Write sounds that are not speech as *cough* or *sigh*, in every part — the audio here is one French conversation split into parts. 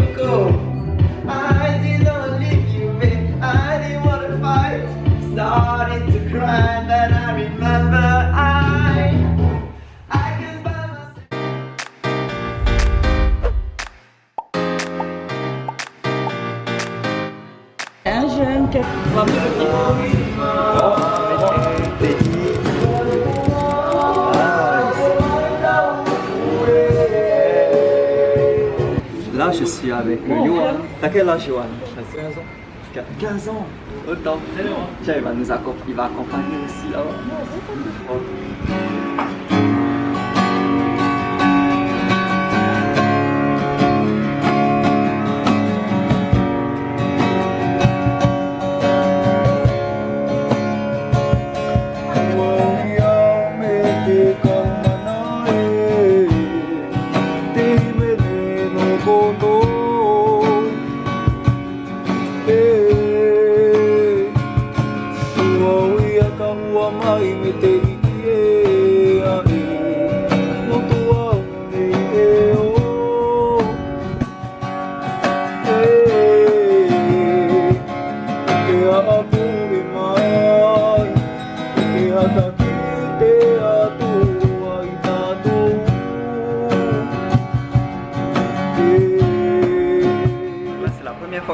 go. Là, je suis avec Yohan. T'as quel âge, Yohan? 15 ans. 15 ans Autant. Tiens, il va nous accompagner, il va accompagner aussi là-bas.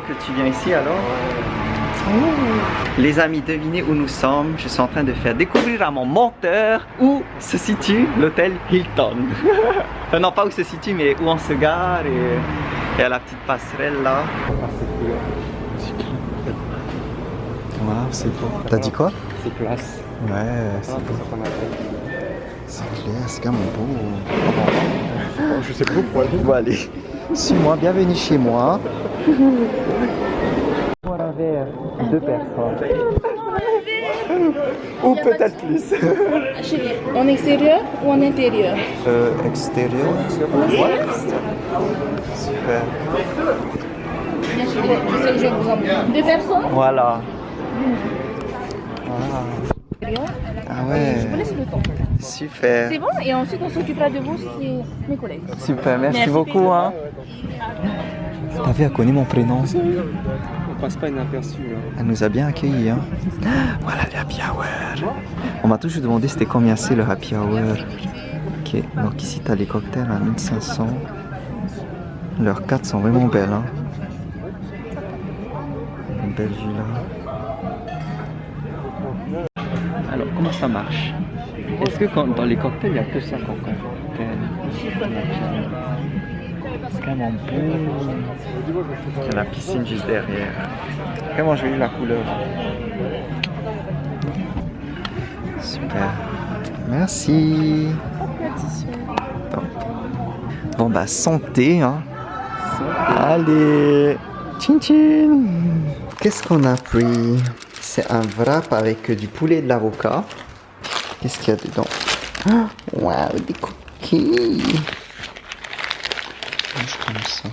Que tu viens ici alors? Les amis, devinez où nous sommes. Je suis en train de faire découvrir à mon monteur où se situe l'hôtel Hilton. *laughs* enfin, non, pas où se situe, mais où on se gare et à la petite passerelle là. C'est beau. T'as dit quoi C'est classe. Ouais, c'est beau. C'est clair, c'est quand même beau. Je sais pas pourquoi. Bon, allez. Suis-moi, bienvenue chez moi. Pour un verre, deux personnes. Ou peut-être plus. Chérie, *laughs* en extérieur ou en intérieur? Euh, extérieur Super. Bien chérie, je sais que je vais vous emmener. Deux personnes? Voilà. Ah Je vous ouais, laisse le temps. super. C'est bon Et ensuite, on s'occupera de vous, c'est mes collègues. Super, merci, Merci. beaucoup. Hein. T'as vu, elle connaît mon prénom. On passe pas inaperçu là. Elle nous a bien accueillis. Hein. Voilà les happy hour. On m'a toujours demandé c'était combien c'est le happy hour. Ok, donc ici t'as les cocktails à 1500. Leurs cartes sont vraiment belles. Hein. Une belle vue là. Alors, comment ça marche Est-ce que quand, dans les cocktails, il n'y a que ça qu'on cocktail C'est quand même beau. Il y a la piscine juste derrière. Comment jolie la couleur. Super. Merci. Bon bah santé hein. Allez. Tchin tchin. Qu'est-ce qu'on a pris? C'est un wrap avec du poulet et de l'avocat. Qu'est-ce qu'il y a dedans Oh, Waouh, des cookies. Comme ça.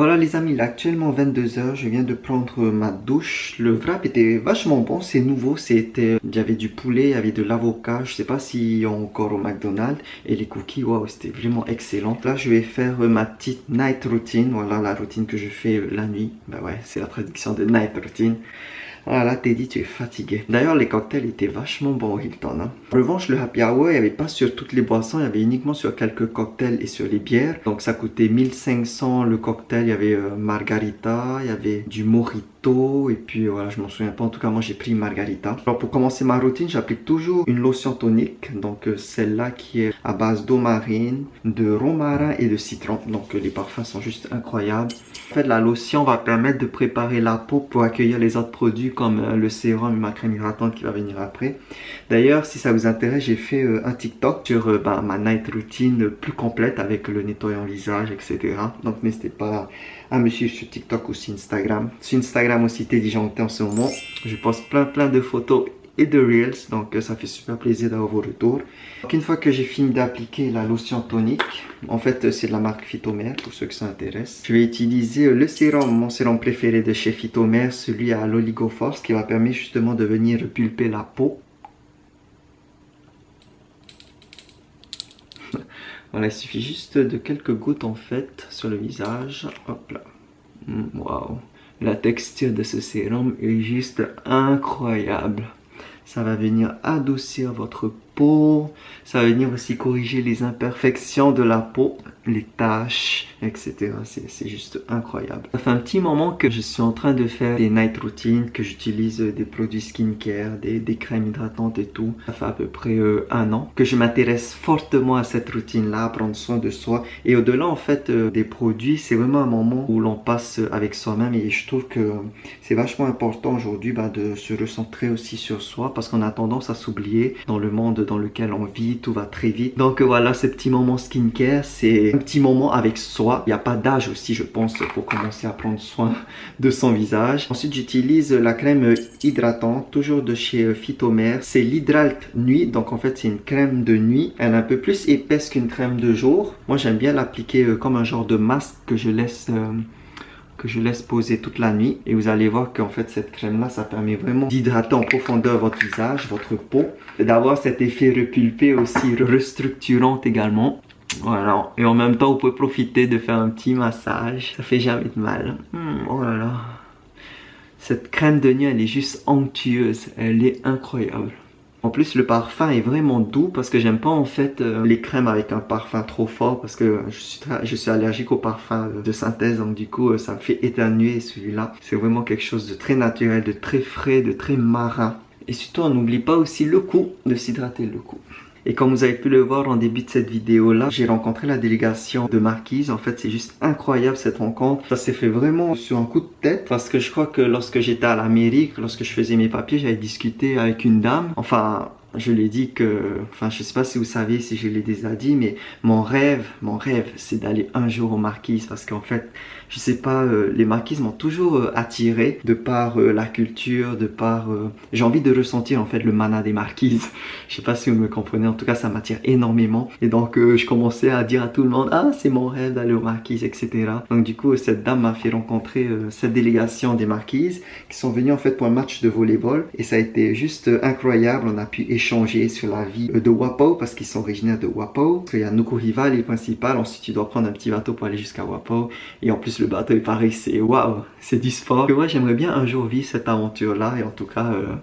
Voilà les amis, il est actuellement 22h, je viens de prendre ma douche. Le wrap était vachement bon, c'est nouveau, c'était il y avait du poulet, il y avait de l'avocat, je sais pas s'il y a encore au McDonald's et les cookies, waouh, c'était vraiment excellent. Là, je vais faire ma petite night routine, voilà la routine que je fais euh, la nuit. Bah ouais, c'est la traduction de night routine. Voilà, Teddy, tu es fatigué. D'ailleurs, les cocktails étaient vachement bons au Hilton. Hein. En revanche, le happy hour, il n'y avait pas sur toutes les boissons, il y avait uniquement sur quelques cocktails et sur les bières. Donc ça coûtait 1500 le cocktail, il y avait euh, margarita, il y avait du et puis voilà, je m'en souviens pas. En tout cas, moi j'ai pris margarita. Alors pour commencer ma routine, j'applique toujours une lotion tonique. Donc euh, celle-là qui est à base d'eau marine, de romarin et de citron. Donc euh, les parfums sont juste incroyables. En fait, la lotion va permettre de préparer la peau pour accueillir les autres produits comme euh, le sérum et ma crème hydratante qui va venir après. D'ailleurs, si ça vous intéresse, j'ai fait un TikTok sur bah, ma night routine plus complète avec le nettoyant visage, etc. Donc n'hésitez pas à me suivre sur TikTok ou sur Instagram. Sur Instagram aussi, Teddy Janté en ce moment. Je poste plein plein de photos et de reels donc euh, ça fait super plaisir d'avoir vos retours donc une fois que j'ai fini d'appliquer la lotion tonique en fait euh, c'est de la marque Phytomère pour ceux qui s'intéressent je vais utiliser euh, le sérum mon sérum préféré de chez Phytomère celui à l'oligoforce qui va permettre justement de venir pulper la peau Voilà, il suffit juste de quelques gouttes en fait sur le visage. Hop là. Mm, Waouh. La texture de ce sérum est juste incroyable. Ça va venir adoucir votre Ça va venir aussi corriger les imperfections de la peau, les taches, etc. C'est juste incroyable. Ça fait un petit moment que je suis en train de faire des night routines, que j'utilise des produits skincare, des, des crèmes hydratantes et tout. Ça fait à peu près euh, un an que je m'intéresse fortement à cette routine-là, prendre soin de soi. Et au-delà en fait euh, des produits, c'est vraiment un moment où l'on passe avec soi-même et je trouve que c'est vachement important aujourd'hui bah, de se recentrer aussi sur soi parce qu'on a tendance à s'oublier dans le monde dans lequel on vit, tout va très vite. Donc euh, voilà, ce petit moment skincare, c'est un petit moment avec soi. Il n'y a pas d'âge aussi, je pense, pour commencer à prendre soin de son visage. Ensuite, j'utilise la crème hydratante, toujours de chez Phytomère. C'est l'Hydralte Nuit, donc en fait, c'est une crème de nuit. Elle est un peu plus épaisse qu'une crème de jour. Moi, j'aime bien l'appliquer euh, comme un genre de masque que je laisse... euh, que je laisse poser toute la nuit. Et vous allez voir qu'en fait cette crème là ça permet vraiment d'hydrater en profondeur votre visage, votre peau. D'avoir cet effet repulpé aussi restructurant également. Voilà. Et en même temps vous pouvez profiter de faire un petit massage. Ça fait jamais de mal. Hmm, oh là là. Cette crème de nuit elle est juste onctueuse. Elle est incroyable en plus, le parfum est vraiment doux parce que j'aime pas en fait euh, les crèmes avec un parfum trop fort parce que je suis, allergique au parfum de synthèse donc du coup euh, ça me fait éternuer celui-là. C'est vraiment quelque chose de très naturel, de très frais, de très marin. Et surtout, on n'oublie pas aussi le coup de s'hydrater le cou. Et comme vous avez pu le voir en début de cette vidéo là, j'ai rencontré la délégation de Marquise. En fait, c'est juste incroyable cette rencontre. Ça s'est fait vraiment sur un coup de tête parce que je crois que lorsque j'étais à l'Amérique, lorsque je faisais mes papiers, j'avais discuté avec une dame. Enfin, je lui ai dit que, enfin, je sais pas si vous savez, si je l'ai déjà dit, mais mon rêve, mon rêve, c'est d'aller un jour aux Marquises parce qu'en fait, je sais pas, euh, les Marquises m'ont toujours euh, attiré de par euh, la culture, de par, j'ai envie de ressentir en fait le mana des Marquises. *laughs* Je sais pas si vous me comprenez, en tout cas, ça m'attire énormément. Et donc, je commençais à dire à tout le monde, ah, c'est mon rêve d'aller aux Marquises, etc. Donc, du coup, cette dame m'a fait rencontrer cette délégation des Marquises qui sont venus en fait pour un match de volleyball et ça a été juste incroyable. On a pu échanger sur la vie de Wapo parce qu'ils sont originaires de Wapo. Parce qu'il y a Nukuhiva, l'île principale. Ensuite, tu dois prendre un petit bateau pour aller jusqu'à Wapo. Et en plus, le bateau est pareil, c'est waouh, c'est du sport. Et ouais, j'aimerais bien un jour vivre cette aventure-là et en tout cas, euh,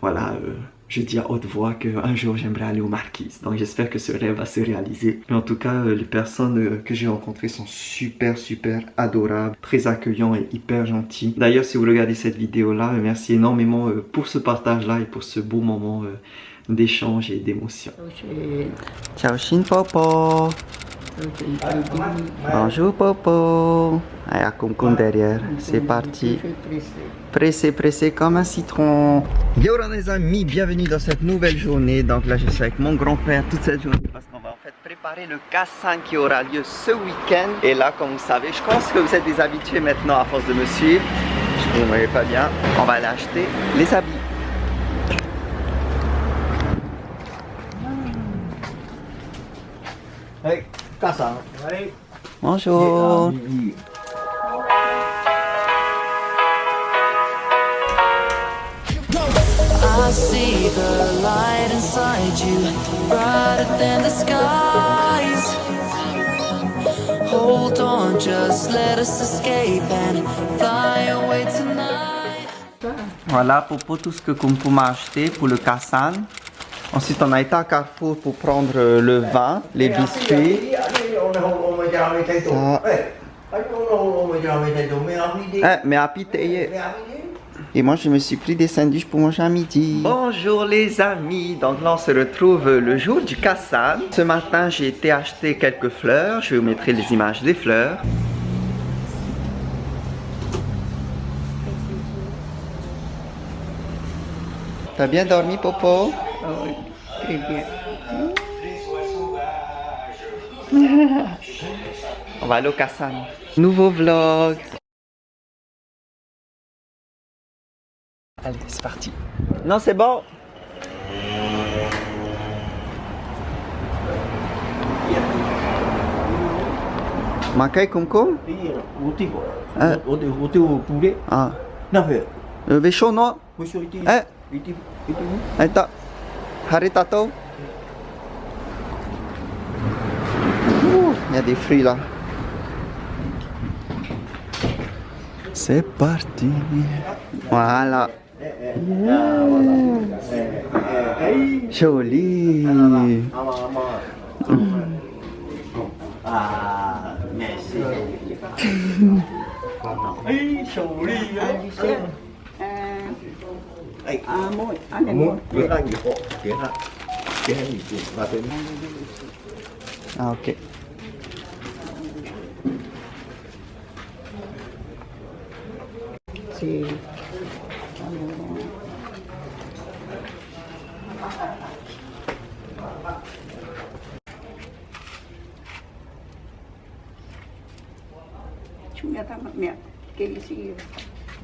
voilà. euh, je dis à haute voix qu'un jour j'aimerais aller aux Marquises. Donc j'espère que ce rêve va se réaliser. Mais en tout cas, euh, les personnes euh, que j'ai rencontrées sont super, super adorables, très accueillants et hyper gentils. D'ailleurs, si vous regardez cette vidéo-là, euh, merci énormément pour ce partage-là et pour ce beau moment d'échange et d'émotion. Ciao Shin Popo Bonjour Popo Allez, à Kumkum derrière, c'est parti Pressé, pressé comme un citron. Yo les amis, bienvenue dans cette nouvelle journée. Donc là, je suis avec mon grand-père toute cette journée parce qu'on va en fait préparer le K5 qui aura lieu ce week-end. Et là, comme vous savez, je pense que vous êtes des habitués maintenant à force de me suivre. Je ne vous voyez pas bien. On va aller acheter les habits. Casa. Hey. Bonjour. I see the light inside you, brighter than the skies. Hold on, just let us escape and fly away tonight. Voilà Popo, tout ce que Kumkum a acheté pour le Kassan. Ensuite, on a été à Carrefour pour prendre euh, le vin, les biscuits. Ça. Eh, mais à pitié. Et moi, je me suis pris des sandwichs pour manger à midi. Bonjour les amis. Donc là, on se retrouve le jour du Kassan. Ce matin, j'ai été acheter quelques fleurs. Je vais vous mettre les images des fleurs. T'as bien dormi, Popo? Très bien. *laughs* On va aller au Kassan. Nouveau vlog. Allez, c'est parti. Non, c'est bon. Makai Kumkum. Eh. Roti roti poulet. Ah. Kenapa? Le vaisseau noir Musuh itu. Eh? Itu itu. Eh tak Hari tato Il y a des fruits là. C'est parti. Voilà. Joli. Ah, merci. À môi, ăn này Muốn môi. tiếng Anh thì họ tiếng Anh tiếng Anh thì tiếng và tiếng Ah ok.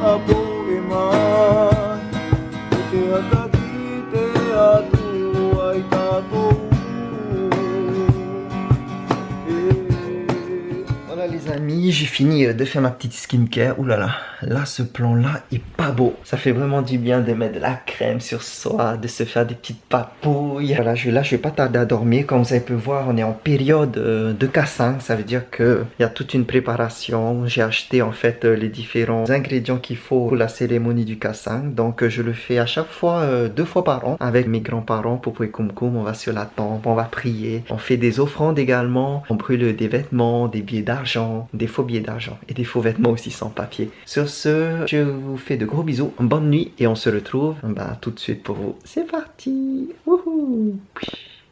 above. J'ai fini euh, de faire ma petite skincare. Ouh là ce plan là est pas beau. Ça fait vraiment du bien de mettre de la crème sur soi, de se faire des petites papouilles. Voilà, je, là je vais pas tarder à dormir. Comme vous avez pu voir, on est en période euh, de cassang. Ça veut dire que il y a toute une préparation. J'ai acheté en fait euh, les différents ingrédients qu'il faut pour la cérémonie du cassang. Donc je le fais à chaque fois, deux fois par an avec mes grands-parents pour Kumkum. On va sur la tombe, on va prier. On fait des offrandes également. On brûle des vêtements, des billets d'argent, des faux billets d'argent et des faux vêtements aussi sans papier. Sur ce, je vous fais de gros bisous, bonne nuit et on se retrouve bah, tout de suite pour vous. C'est parti Wouhou